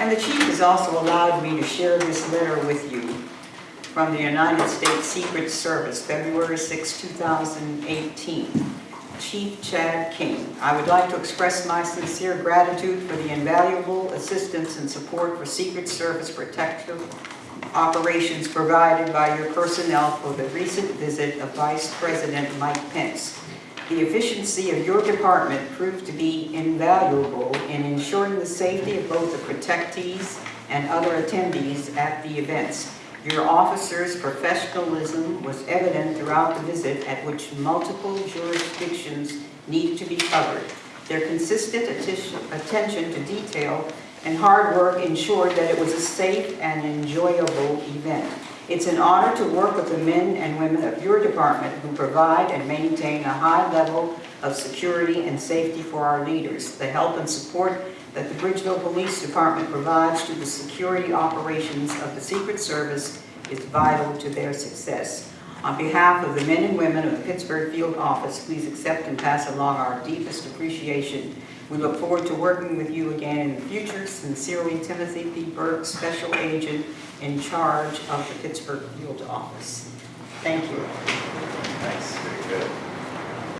And the chief has also allowed me to share this letter with you from the United States Secret Service, February 6, 2018. Chief Chad King, I would like to express my sincere gratitude for the invaluable assistance and support for Secret Service protective operations provided by your personnel for the recent visit of Vice President Mike Pence. The efficiency of your department proved to be invaluable in ensuring the safety of both the protectees and other attendees at the events. Your officers' professionalism was evident throughout the visit at which multiple jurisdictions needed to be covered. Their consistent attention to detail and hard work ensured that it was a safe and enjoyable event. It's an honor to work with the men and women of your department who provide and maintain a high level of security and safety for our leaders. The help and support that the Bridgeville Police Department provides to the security operations of the Secret Service is vital to their success. On behalf of the men and women of the Pittsburgh Field Office, please accept and pass along our deepest appreciation. We look forward to working with you again in the future. Sincerely, Timothy P. Burke, Special Agent in charge of the Pittsburgh Field Office. Thank you.